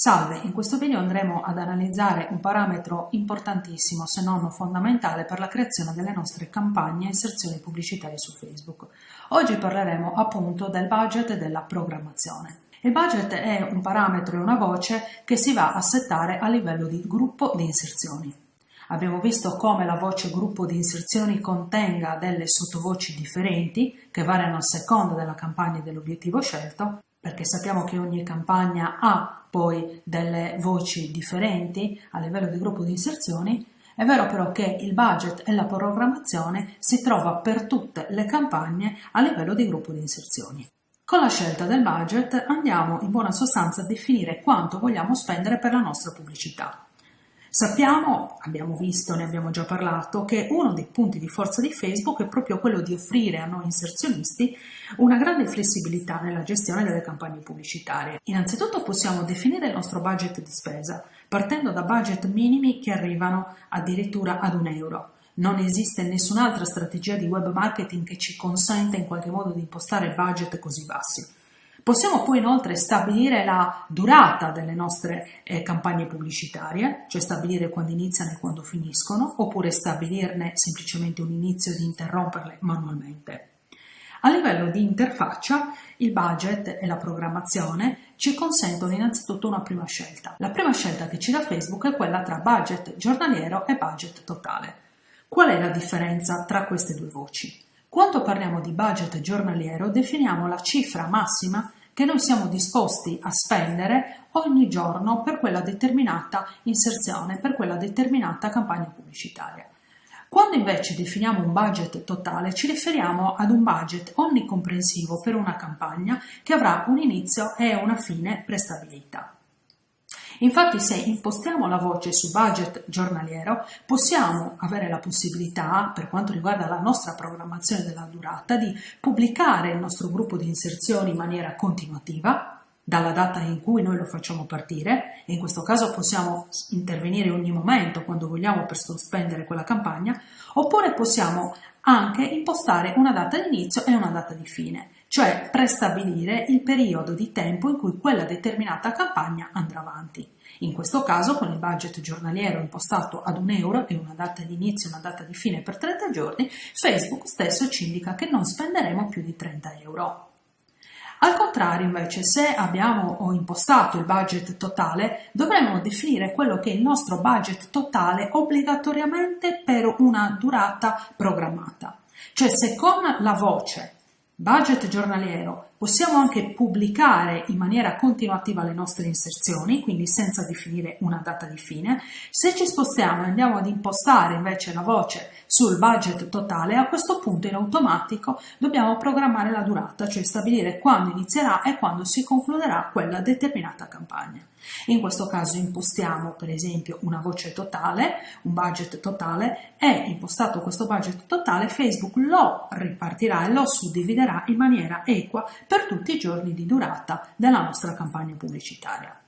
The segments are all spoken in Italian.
Salve, in questo video andremo ad analizzare un parametro importantissimo, se non fondamentale, per la creazione delle nostre campagne e inserzioni pubblicitarie su Facebook. Oggi parleremo appunto del budget e della programmazione. Il budget è un parametro e una voce che si va a settare a livello di gruppo di inserzioni. Abbiamo visto come la voce gruppo di inserzioni contenga delle sottovoci differenti che variano a seconda della campagna e dell'obiettivo scelto perché sappiamo che ogni campagna ha poi delle voci differenti a livello di gruppo di inserzioni, è vero però che il budget e la programmazione si trova per tutte le campagne a livello di gruppo di inserzioni. Con la scelta del budget andiamo in buona sostanza a definire quanto vogliamo spendere per la nostra pubblicità. Sappiamo, abbiamo visto, ne abbiamo già parlato, che uno dei punti di forza di Facebook è proprio quello di offrire a noi inserzionisti una grande flessibilità nella gestione delle campagne pubblicitarie. Innanzitutto possiamo definire il nostro budget di spesa, partendo da budget minimi che arrivano addirittura ad un euro. Non esiste nessun'altra strategia di web marketing che ci consenta in qualche modo di impostare budget così bassi. Possiamo poi inoltre stabilire la durata delle nostre eh, campagne pubblicitarie, cioè stabilire quando iniziano e quando finiscono, oppure stabilirne semplicemente un inizio di interromperle manualmente. A livello di interfaccia, il budget e la programmazione ci consentono innanzitutto una prima scelta. La prima scelta che ci dà Facebook è quella tra budget giornaliero e budget totale. Qual è la differenza tra queste due voci? Quando parliamo di budget giornaliero definiamo la cifra massima che noi siamo disposti a spendere ogni giorno per quella determinata inserzione, per quella determinata campagna pubblicitaria. Quando invece definiamo un budget totale ci riferiamo ad un budget onnicomprensivo per una campagna che avrà un inizio e una fine prestabilita. Infatti se impostiamo la voce su budget giornaliero possiamo avere la possibilità, per quanto riguarda la nostra programmazione della durata, di pubblicare il nostro gruppo di inserzioni in maniera continuativa dalla data in cui noi lo facciamo partire. E in questo caso possiamo intervenire ogni momento quando vogliamo per sospendere quella campagna. Oppure possiamo anche impostare una data di inizio e una data di fine cioè prestabilire il periodo di tempo in cui quella determinata campagna andrà avanti. In questo caso, con il budget giornaliero impostato ad un euro e una data di inizio e una data di fine per 30 giorni, Facebook stesso ci indica che non spenderemo più di 30 euro. Al contrario, invece, se abbiamo impostato il budget totale, dovremmo definire quello che è il nostro budget totale obbligatoriamente per una durata programmata. Cioè, se con la voce budget giornaliero Possiamo anche pubblicare in maniera continuativa le nostre inserzioni, quindi senza definire una data di fine. Se ci spostiamo e andiamo ad impostare invece la voce sul budget totale, a questo punto in automatico dobbiamo programmare la durata, cioè stabilire quando inizierà e quando si concluderà quella determinata campagna. In questo caso impostiamo per esempio una voce totale, un budget totale e impostato questo budget totale Facebook lo ripartirà e lo suddividerà in maniera equa per tutti i giorni di durata della nostra campagna pubblicitaria.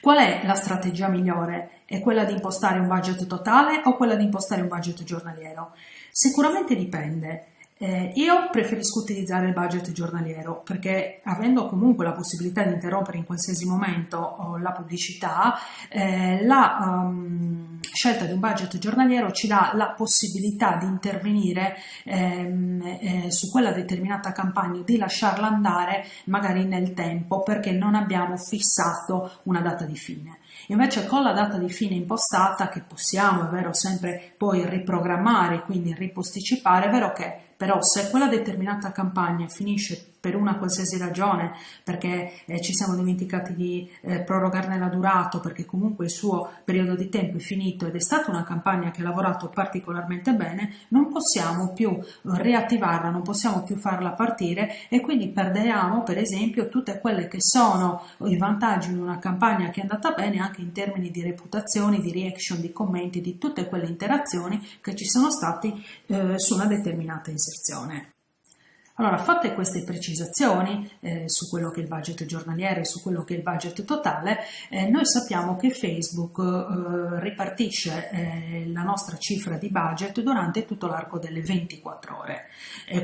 Qual è la strategia migliore? È quella di impostare un budget totale o quella di impostare un budget giornaliero? Sicuramente dipende. Eh, io preferisco utilizzare il budget giornaliero perché avendo comunque la possibilità di interrompere in qualsiasi momento oh, la pubblicità, eh, la um, scelta di un budget giornaliero ci dà la possibilità di intervenire ehm, eh, su quella determinata campagna, di lasciarla andare magari nel tempo perché non abbiamo fissato una data di fine. Invece con la data di fine impostata, che possiamo, è vero, sempre poi riprogrammare, quindi riposticipare, è vero che però se quella determinata campagna finisce per una qualsiasi ragione, perché eh, ci siamo dimenticati di eh, prorogarne la durata, perché comunque il suo periodo di tempo è finito ed è stata una campagna che ha lavorato particolarmente bene, non possiamo più riattivarla, non possiamo più farla partire e quindi perderemo per esempio tutte quelle che sono i vantaggi di una campagna che è andata bene anche in termini di reputazione, di reaction, di commenti, di tutte quelle interazioni che ci sono stati eh, su una determinata inserzione. Allora, fatte queste precisazioni eh, su quello che è il budget giornaliero e su quello che è il budget totale, eh, noi sappiamo che Facebook eh, ripartisce eh, la nostra cifra di budget durante tutto l'arco delle 24 ore.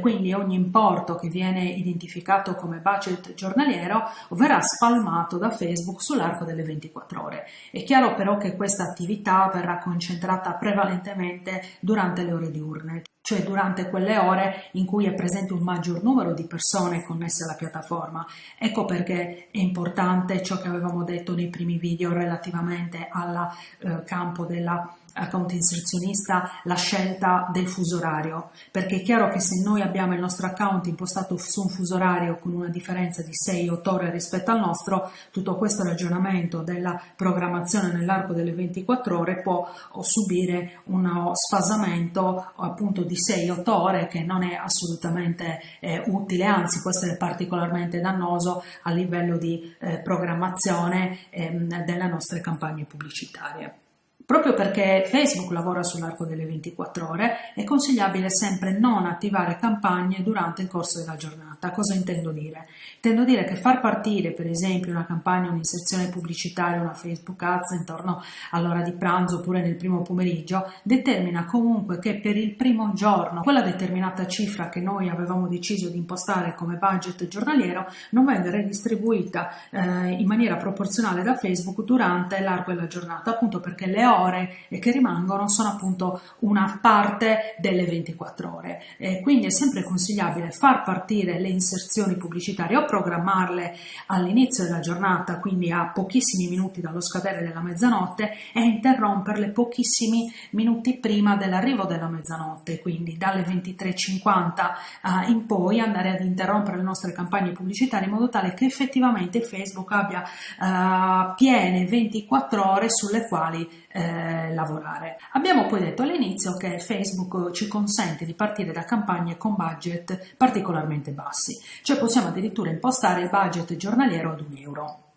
Quindi ogni importo che viene identificato come budget giornaliero verrà spalmato da Facebook sull'arco delle 24 ore. È chiaro però che questa attività verrà concentrata prevalentemente durante le ore diurne, cioè durante quelle ore in cui è presente un maggior numero di persone connesse alla piattaforma. Ecco perché è importante ciò che avevamo detto nei primi video relativamente al eh, campo della account inserzionista la scelta del fuso orario perché è chiaro che se noi abbiamo il nostro account impostato su un fuso orario con una differenza di 6-8 ore rispetto al nostro tutto questo ragionamento della programmazione nell'arco delle 24 ore può subire uno sfasamento appunto di 6-8 ore che non è assolutamente eh, utile anzi può essere particolarmente dannoso a livello di eh, programmazione ehm, delle nostre campagne pubblicitarie. Proprio perché Facebook lavora sull'arco delle 24 ore, è consigliabile sempre non attivare campagne durante il corso della giornata. Cosa intendo dire? Intendo dire che far partire per esempio una campagna, un'inserzione pubblicitaria, una Facebook Ads intorno all'ora di pranzo oppure nel primo pomeriggio determina comunque che per il primo giorno quella determinata cifra che noi avevamo deciso di impostare come budget giornaliero non venga redistribuita eh, in maniera proporzionale da Facebook durante l'arco della giornata appunto perché le ore ore che rimangono sono appunto una parte delle 24 ore. E quindi è sempre consigliabile far partire le inserzioni pubblicitarie o programmarle all'inizio della giornata, quindi a pochissimi minuti dallo scadere della mezzanotte e interromperle pochissimi minuti prima dell'arrivo della mezzanotte, quindi dalle 23.50 uh, in poi andare ad interrompere le nostre campagne pubblicitarie in modo tale che effettivamente Facebook abbia uh, piene 24 ore sulle quali eh, lavorare. Abbiamo poi detto all'inizio che Facebook ci consente di partire da campagne con budget particolarmente bassi, cioè possiamo addirittura impostare il budget giornaliero ad un euro.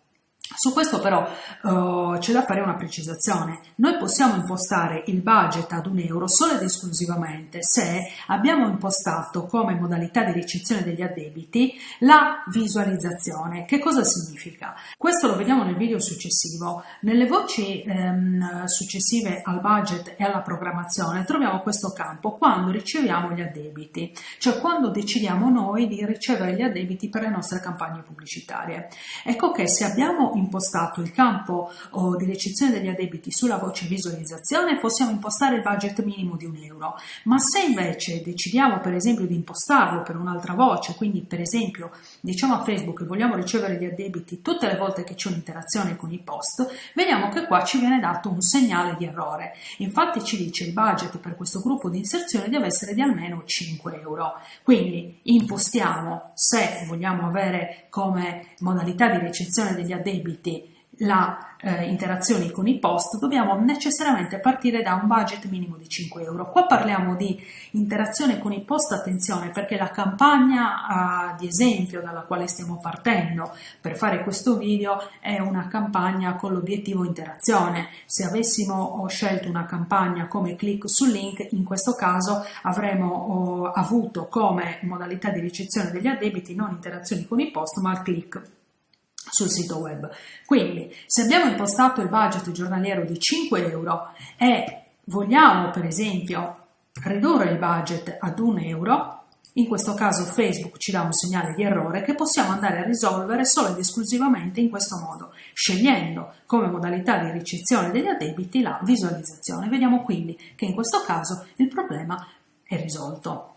Su questo però uh, c'è da fare una precisazione. Noi possiamo impostare il budget ad un euro solo ed esclusivamente se abbiamo impostato come modalità di ricezione degli addebiti la visualizzazione. Che cosa significa? Questo lo vediamo nel video successivo. Nelle voci ehm, successive al budget e alla programmazione troviamo questo campo quando riceviamo gli addebiti, cioè quando decidiamo noi di ricevere gli addebiti per le nostre campagne pubblicitarie. Ecco che se abbiamo impostato il campo oh, di ricezione degli addebiti sulla voce visualizzazione possiamo impostare il budget minimo di un euro, ma se invece decidiamo per esempio di impostarlo per un'altra voce, quindi per esempio diciamo a Facebook che vogliamo ricevere gli addebiti tutte le volte che c'è un'interazione con i post, vediamo che qua ci viene dato un segnale di errore. Infatti ci dice il budget per questo gruppo di inserzione deve essere di almeno 5 euro. Quindi impostiamo se vogliamo avere come modalità di ricezione degli addebiti la eh, interazioni con i post, dobbiamo necessariamente partire da un budget minimo di 5 euro. Qua parliamo di interazione con i post, attenzione, perché la campagna eh, di esempio dalla quale stiamo partendo per fare questo video è una campagna con l'obiettivo interazione. Se avessimo scelto una campagna come click sul link, in questo caso avremmo oh, avuto come modalità di ricezione degli addebiti non interazioni con i post, ma il click sul sito web. Quindi se abbiamo impostato il budget giornaliero di 5 euro e vogliamo per esempio ridurre il budget ad 1 euro, in questo caso Facebook ci dà un segnale di errore che possiamo andare a risolvere solo ed esclusivamente in questo modo, scegliendo come modalità di ricezione degli addebiti la visualizzazione. Vediamo quindi che in questo caso il problema è risolto.